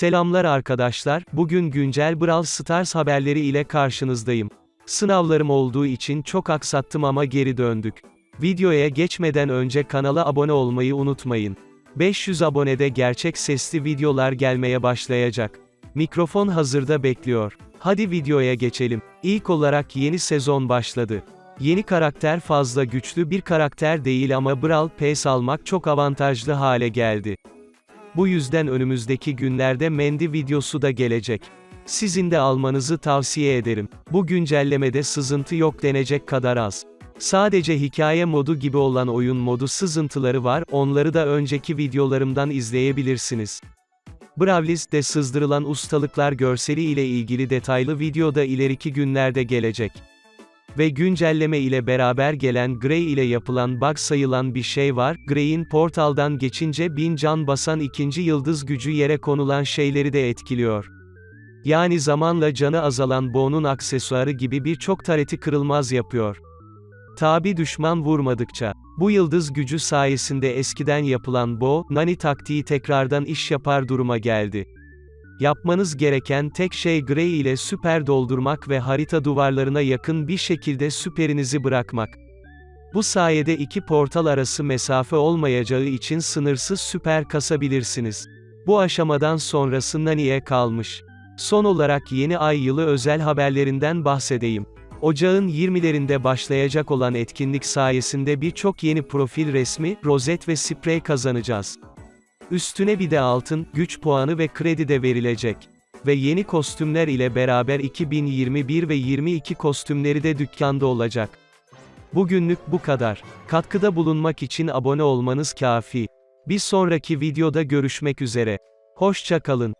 Selamlar arkadaşlar, bugün güncel Brawl Stars haberleri ile karşınızdayım. Sınavlarım olduğu için çok aksattım ama geri döndük. Videoya geçmeden önce kanala abone olmayı unutmayın. 500 abonede gerçek sesli videolar gelmeye başlayacak. Mikrofon hazırda bekliyor. Hadi videoya geçelim. İlk olarak yeni sezon başladı. Yeni karakter fazla güçlü bir karakter değil ama Brawl Pass almak çok avantajlı hale geldi. Bu yüzden önümüzdeki günlerde Mendy videosu da gelecek. Sizin de almanızı tavsiye ederim. Bu güncellemede sızıntı yok denecek kadar az. Sadece hikaye modu gibi olan oyun modu sızıntıları var, onları da önceki videolarımdan izleyebilirsiniz. Bravlis'te sızdırılan ustalıklar görseli ile ilgili detaylı video da ileriki günlerde gelecek. Ve güncelleme ile beraber gelen Grey ile yapılan bug sayılan bir şey var, Grey'in portaldan geçince bin can basan ikinci yıldız gücü yere konulan şeyleri de etkiliyor. Yani zamanla canı azalan Bo'nun aksesuarı gibi birçok tareti kırılmaz yapıyor. Tabi düşman vurmadıkça. Bu yıldız gücü sayesinde eskiden yapılan Bo, Nani taktiği tekrardan iş yapar duruma geldi. Yapmanız gereken tek şey Grey ile süper doldurmak ve harita duvarlarına yakın bir şekilde süperinizi bırakmak. Bu sayede iki portal arası mesafe olmayacağı için sınırsız süper kasabilirsiniz. Bu aşamadan sonrası Nani'ye kalmış. Son olarak yeni ay yılı özel haberlerinden bahsedeyim. Ocağın 20'lerinde başlayacak olan etkinlik sayesinde birçok yeni profil resmi, rozet ve sprey kazanacağız. Üstüne bir de altın, güç puanı ve kredi de verilecek. Ve yeni kostümler ile beraber 2021 ve 22 kostümleri de dükkanda olacak. Bugünlük bu kadar. Katkıda bulunmak için abone olmanız kafi. Bir sonraki videoda görüşmek üzere. Hoşça kalın.